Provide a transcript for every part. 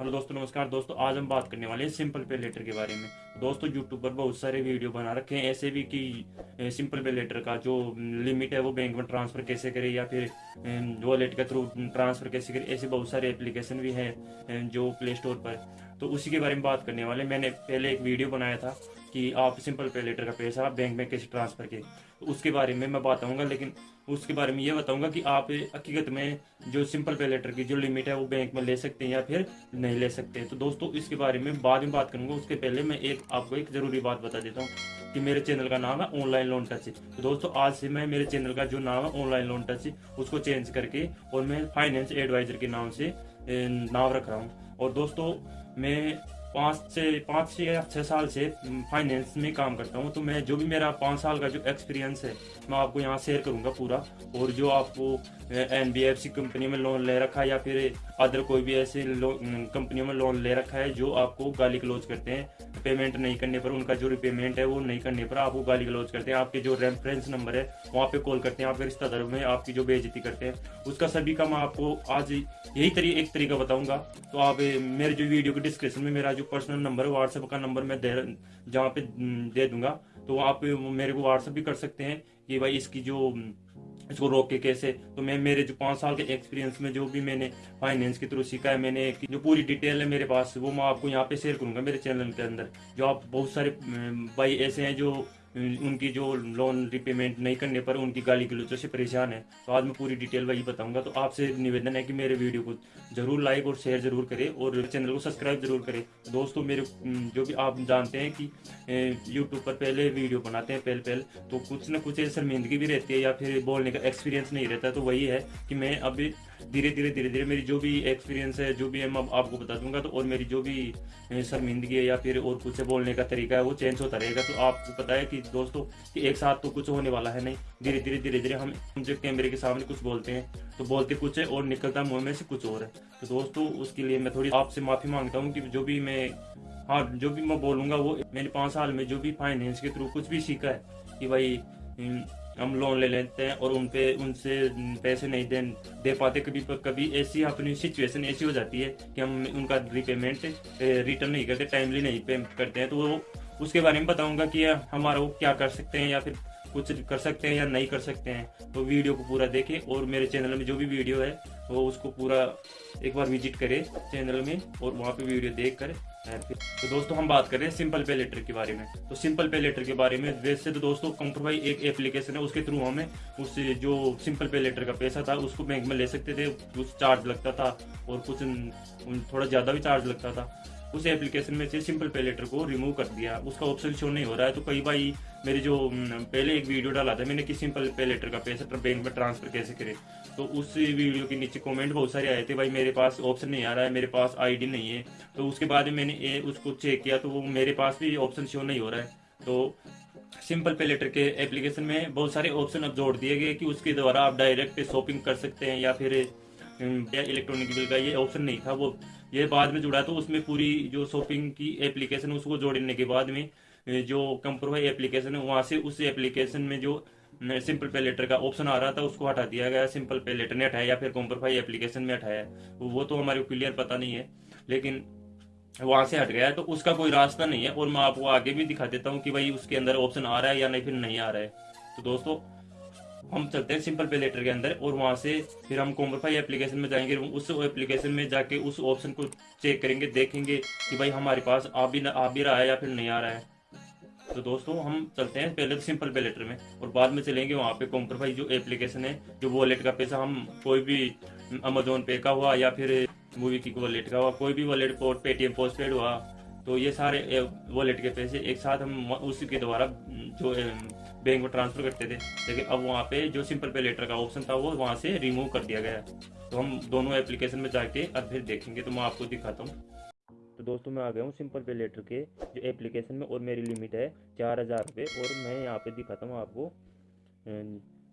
Hello दोस्तों, नमस्कार। दोस्तों, आज हम बात करने वाले हैं सिंपल पे लेटर के बारे में। दोस्तों यूट्यूब पर बहुत सारे वीडियो बना रखे हैं। ऐसे भी कि सिंपल पे लेटर का जो लिमिट है, वो बैंक में ट्रांसफ़र कैसे करें या फिर वॉलेट के थ्रू ट्रांसफ़र कैसे करें, ऐसे बहुत सारे एप्लीकेशन भी हैं जो प्ले स्टोर पर। तो उसी के बारे में बात करने वाले मैंने पहले एक वीडियो बनाया था कि आप सिंपल पे लेटर का पैसा आप बैंक में कैसे ट्रांसफ़र के तो उसके बारे में मैं बताऊँगा, लेकिन उसके बारे में ये बताऊँगा कि आप हकीकत में जो सिंपल पे लेटर की जो लिमिट है वो बैंक में ले सकते हैं या फिर नहीं ले सकते। तो दोस्तों, इसके बारे में बाद में बात करूँगा। उसके पहले मैं एक आपको एक ज़रूरी बात बता देता हूँ कि मेरे चैनल का नाम है ऑनलाइन लोन टच तो दोस्तों, आज से मैं मेरे चैनल का जो नाम है ऑनलाइन लोन टच उसको चेंज करके और मैं फाइनेंस एडवाइजर के नाम से नाम रख रहा हूँ। और दोस्तों, मैं पाँच से पाँच से या छः साल से फाइनेंस में काम करता हूँ तो मैं जो भी मेरा पाँच साल का जो एक्सपीरियंस है, मैं आपको यहाँ शेयर करूँगा पूरा, और जो आपको N B F C company में लोन ले रखा है या फिर अदर कोई भी ऐसे कंपनियों में लोन ले रखा है जो आपको गाली क्लोज करते हैं। पेमेंट नहीं करने पर उनका जो रिपेमेंट है वो नहीं करने पर आपको गाली गलौज करते हैं। आपके जो रेफरेंस नंबर है, वहाँ पे कॉल करते हैं। आपके रिश्तेदारों में आपकी जो बेजती करते हैं, उसका सभी का मैं आपको आज यही तरी, एक तरीका बताऊँगा। तो आप, मेरे जो वीडियो के डिस्क्रिप्शन में मेरा जो पर्सनल नंबर है व्हाट्सएप का नंबर मैं दे, जहाँ पे दे दूँगा। तो आप मेरे को व्हाट्सएप भी कर सकते हैं कि भाई इसकी जो इसको रोक के कैसे? तो मैं, मेरे जो पाँच साल के एक्सपीरियंस में जो भी मैंने फाइनेंस के थ्रू सीखा है, मैंने जो पूरी डिटेल है मेरे पास, वो मैं आपको यहाँ पे शेयर करूँगा मेरे चैनल के अंदर। जो आप बहुत सारे भाई ऐसे हैं जो उनकी जो लोन रिपेमेंट नहीं करने पर उनकी गाली गलोचों से परेशान है। तो आज मैं पूरी डिटेल वही बताऊँगा। तो आपसे निवेदन है कि मेरे वीडियो को ज़रूर लाइक और शेयर ज़रूर करें और चैनल को सब्सक्राइब ज़रूर करें। दोस्तों, मेरे जो भी आप जानते हैं कि यूट्यूब पर पहले वीडियो बनाते हैं पहले पहले तो कुछ ना कुछ शर्मिंदगी भी रहती है या फिर बोलने का एक्सपीरियंस नहीं रहता। तो वही है कि मैं अभी धीरे धीरे धीरे धीरे मेरी जो भी एक्सपीरियंस है, जो भी है, मैं आपको बता दूँगा तो और मेरी जो भी शर्मिंदगी है या फिर और कुछ बोलने का तरीका है, वो चेंज होता रहेगा। तो आपको पता है कि दोस्तों, कि एक साथ तो कुछ होने वाला है नहीं। धीरे धीरे धीरे धीरे हम जब कैमरे के सामने कुछ बोलते हैं तो बोलते कुछ है और निकलता मुँह में से कुछ और है। तो दोस्तों, उसके लिए मैं थोड़ी आपसे माफ़ी माँगता हूँ कि जो भी मैं हाँ जो भी मैं बोलूँगा, वो मैंने पाँच साल में जो भी फाइनेंस के थ्रू कुछ भी सीखा है, कि भाई हम लोन ले लेते हैं और उन पे उनसे पैसे नहीं दे दे पाते कभी कभी ऐसी अपनी सिचुएशन ऐसी हो जाती है कि हम उनका रिपेमेंट रिटर्न नहीं करते टाइमली नहीं पे करते हैं। तो वो, उसके बारे में बताऊँगा कि हमारा वो क्या कर सकते हैं या फिर कुछ कर सकते हैं या नहीं कर सकते हैं। तो वीडियो को पूरा देखें और मेरे चैनल में जो भी वीडियो है वो उसको पूरा एक बार विज़िट करे चैनल में और वहाँ पे वीडियो देख कर तो दोस्तों हम बात कर रहे हैं सिंपल पे लेटर के बारे में। तो सिंपल पे लेटर के बारे में वैसे तो दोस्तों कंप्रोवाई एक एप्लीकेशन है, उसके थ्रू हमें उस जो सिंपल पे लेटर का पैसा था उसको बैंक में ले सकते थे, कुछ चार्ज लगता था और कुछ थोड़ा ज़्यादा भी चार्ज लगता था। उस एप्लीकेशन में से सिंपल पे लेटर को रिमूव कर दिया। उसका ऑप्शन शो नहीं हो रहा है। तो कई भाई मेरे जो पहले एक वीडियो डाला था मैंने कि सिंपल पे लेटर का पैसा बैंक में ट्रांसफ़र कैसे करे। तो उस वीडियो के नीचे कमेंट बहुत सारे आए थे। भाई मेरे पास ऑप्शन नहीं आ रहा है मेरे पास आईडी नहीं है। तो उसके बाद मैंने ए, उसको चेक किया तो वो मेरे पास भी ऑप्शन शो नहीं हो रहा है। तो सिंपल पे लेटर के एप्लीकेशन में बहुत सारे ऑप्शन अब जोड़ दिए गए कि उसके द्वारा आप डायरेक्ट शॉपिंग कर सकते हैं या फिर इलेक्ट्रॉनिक बिल का ये ऑप्शन नहीं था। वो ये बाद में जुड़ा तो उसमें पूरी जो शॉपिंग की एप्लीकेशन उसको जोड़ने के बाद में जो कंप्रोवाई एप्लीकेशन है, वहाँ से उस एप्लीकेशन में जो सिंपल पे लेटर का ऑप्शन आ रहा था, उसको हटा दिया गया। सिंपल पे लेटर ने हटाया या फिर कॉम्प्रोफाई एप्लीकेशन में हटाया, वो तो हमारे क्लियर पता नहीं है, लेकिन वहाँ से हट गया है तो उसका कोई रास्ता नहीं है। और मैं आपको आगे भी दिखा देता हूँ कि भाई उसके अंदर ऑप्शन आ रहा है या नहीं, फिर नहीं आ रहा है। तो दोस्तों हम चलते हैं सिंपल पे लेटर के अंदर और वहाँ से फिर हम कॉम्प्रोफाई एप्लीकेशन में जाएँगे उस एप्लीकेशन में जाके उस ऑप्शन को चेक करेंगे, देखेंगे कि भाई हमारे पास आ भी आ भी रहा है या फिर नहीं आ रहा है। तो दोस्तों, हम चलते हैं पहले तो सिंपल पे लेटर में और बाद में चलेंगे वहाँ पे कॉम्प्रोफाई जो एप्लीकेशन है, जो वॉलेट का पैसा हम कोई भी अमेजोन पे का हुआ या फिर मूवी की वॉलेट का हुआ, कोई भी वॉलेट पेटीएम पोस्ट पेड हुआ तो ये सारे वॉलेट के पैसे एक साथ हम उसी के द्वारा, जो बैंक में ट्रांसफ़र करते थे। लेकिन अब वहाँ पे जो सिंपल पे लेटर का ऑप्शन था, वो वहाँ से रिमूव कर दिया गया तो हम दोनों एप्लीकेशन में जाके अब फिर देखेंगे तो मैं आपको दिखाता हूँ। तो दोस्तों, मैं आ गया हूँ सिंपल पे लेटर के जो एप्लीकेशन में, और मेरी लिमिट है चार हज़ार रुपये, और मैं यहाँ पे दिखाता हूँ आपको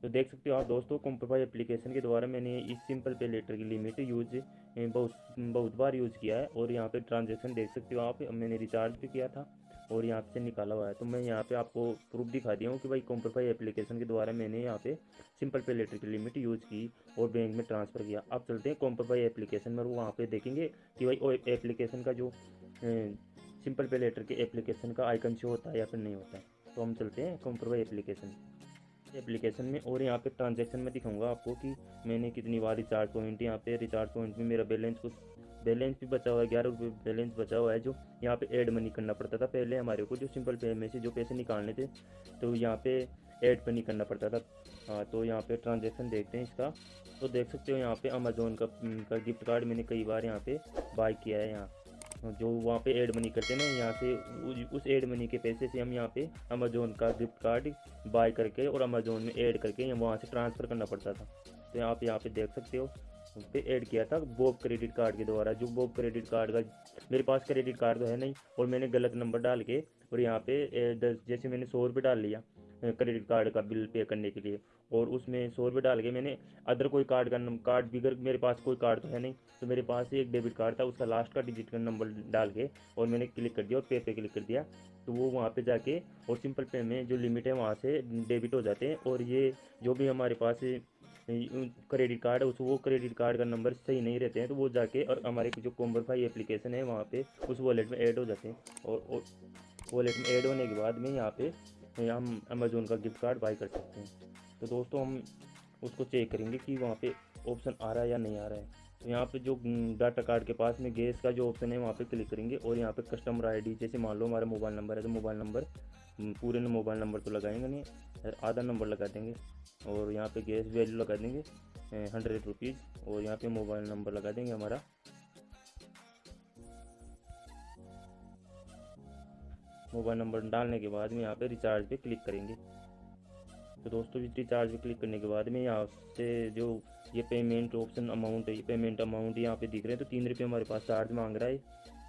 तो देख सकते हो आप दोस्तों कॉम्प्रोफाई एप्लीकेशन के द्वारा मैंने इस सिंपल पे लेटर की लिमिट यूज़ बहुत बहुत बार यूज़ किया है और यहाँ पे ट्रांजेक्शन देख सकते हो आप, मैंने रिचार्ज भी किया था और यहाँ से निकाला हुआ है। तो मैं यहाँ पे आपको प्रूफ दिखा दिया हूँ कि भाई कॉम्प्रोफाई एप्लीकेशन के द्वारा मैंने यहाँ पे सिंपल पे लेटर की लिमिट यूज़ की और बैंक में ट्रांसफ़र किया। अब चलते हैं कॉम्प्रोफाई एप्लीकेशन में वहाँ पे देखेंगे कि भाई एप्लीकेशन का जो सिंपल पे लेटर के एप्लीकेशन का आइकन शो होता है या फिर नहीं होता है। तो हम चलते हैं कॉम्प्रोफाई एप्लीकेशन एप्लीकेशन में और यहाँ पे ट्रांजेक्शन में दिखाऊँगा आपको कि मैंने कितनी बार रिचार्ज पॉइंट यहाँ पे रिचार्ज पॉइंट में मेरा बैलेंस कुछ बैलेंस भी बचा हुआ है ग्यारह रुपये बैलेंस बचा हुआ है जो यहाँ पे ऐड मनी करना पड़ता था पहले हमारे को जो सिंपल पे में से जो पैसे निकालने थे तो यहाँ पे ऐड मनी करना पड़ता था। हाँ तो यहाँ पे ट्रांजेक्शन देखते हैं इसका। तो देख सकते हो यहाँ पे अमेजोन का, का गिफ्ट कार्ड मैंने कई बार यहाँ पे बाय किया है यहाँ। जो वहाँ पे एड मनी करते हैं ना, यहाँ से उस एड मनी के पैसे से हम यहाँ पे अमेजोन का गिफ्ट कार्ड बाय करके और अमेजोन में ऐड करके वहाँ से ट्रांसफ़र करना पड़ता था। तो आप यहाँ पे देख सकते हो पे ऐड किया था बोब क्रेडिट कार्ड के द्वारा। जो बोब क्रेडिट कार्ड का, मेरे पास क्रेडिट कार्ड तो है नहीं और मैंने गलत नंबर डाल के और यहाँ पे जैसे मैंने सौ रुपये डाल लिया क्रेडिट कार्ड का बिल पे करने के लिए। और उसमें सौ रुपये डाल के मैंने अदर कोई कार्ड का कार्ड बिगर मेरे पास कोई कार्ड तो है नहीं तो मेरे पास एक डेबिट कार्ड था, उसका लास्ट का डिजिट का नंबर डाल के और मैंने क्लिक कर दिया और पे पे क्लिक कर दिया। तो वो वहाँ पे जाके और सिंपल पे में जो लिमिट है वहाँ से डेबिट हो जाते हैं। और ये जो भी हमारे पास क्रेडिट कार्ड है, उस, वो क्रेडिट कार्ड का नंबर सही नहीं रहते हैं तो वो जाके और हमारे जो कोम्बरफाई एप्लीकेशन है वहाँ पे उस वॉलेट में ऐड हो जाते हैं। और वॉलेट में ऐड होने के बाद में यहाँ पे हम अमेज़ोन का गिफ्ट कार्ड बाई कर सकते हैं। तो दोस्तों, हम उसको चेक करेंगे कि वहाँ पे ऑप्शन आ रहा है या नहीं आ रहा है। तो यहाँ पे जो डाटा कार्ड के पास में गैस का जो ऑप्शन है, वहाँ पे क्लिक करेंगे और यहाँ पे कस्टमर आईडी जैसे मान लो हमारा मोबाइल नंबर है तो मोबाइल नंबर पूरे मोबाइल नंबर तो लगाएँगे नहीं आधा नंबर लगा देंगे और यहाँ पे गैस वैल्यू लगा देंगे हंड्रेड रुपीज़ और यहाँ पे मोबाइल नंबर लगा देंगे हमारा मोबाइल नंबर डालने के बाद में यहाँ पे रिचार्ज पे क्लिक करेंगे। तो दोस्तों रिचार्ज पे क्लिक करने के बाद में यहाँ से जो ये पेमेंट ऑप्शन अमाउंट है, ये पेमेंट अमाउंट यहाँ पे दिख रहे हैं तो तीन रुपये हमारे पास चार्ज मांग रहा है।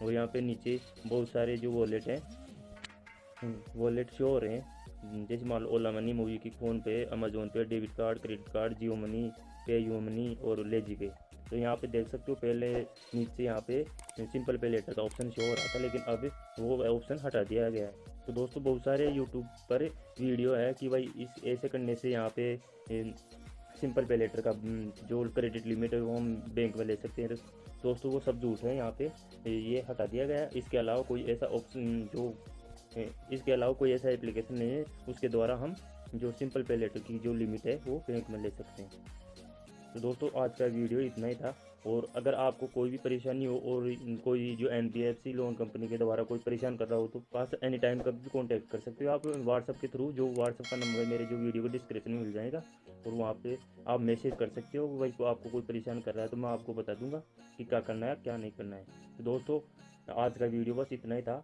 और यहाँ पे नीचे बहुत सारे जो वॉलेट हैं वॉलेट शो हो रहे हैं। जैसे मान लो ओला मनी मूवी की PhonePe Amazon pay debit card credit card Jio money PayU money और लेजी पे। तो यहाँ पे देख सकते हो पहले नीचे यहाँ पे सिंपल पे लेटर का ऑप्शन शो हो रहा था, लेकिन अब वो ऑप्शन हटा दिया गया है। तो दोस्तों, बहुत सारे यूट्यूब पर वीडियो है कि भाई इस, ऐसे करने से यहाँ पे सिंपल पे लेटर का जो क्रेडिट लिमिट है वो हम बैंक में ले सकते हैं। दोस्तों, वो सब झूठ है, यहाँ पे ये हटा दिया गया है। इसके अलावा कोई ऐसा ऑप्शन जो इसके अलावा कोई ऐसा एप्लीकेशन नहीं है, उसके द्वारा हम जो सिंपल पे लेटर की जो लिमिट है वो बैंक में ले सकते हैं। तो दोस्तों, आज का वीडियो इतना ही था। और अगर आपको कोई भी परेशानी हो और कोई जो एन लोन कंपनी के द्वारा कोई परेशान कर रहा हो तो पास एनी टाइम कभी भी कॉन्टैक्ट कर सकते हो। आप व्हाट्सअप के थ्रू जो व्हाट्सअप का नंबर है, मेरे जो वीडियो को डिस्क्रिप्शन में मिल जाएगा, और वहाँ पे आप मैसेज कर सकते हो भाई आपको कोई परेशान कर रहा है तो मैं आपको बता दूँगा कि क्या करना है, क्या नहीं करना है। तो दोस्तों, आज का वीडियो बस इतना ही था।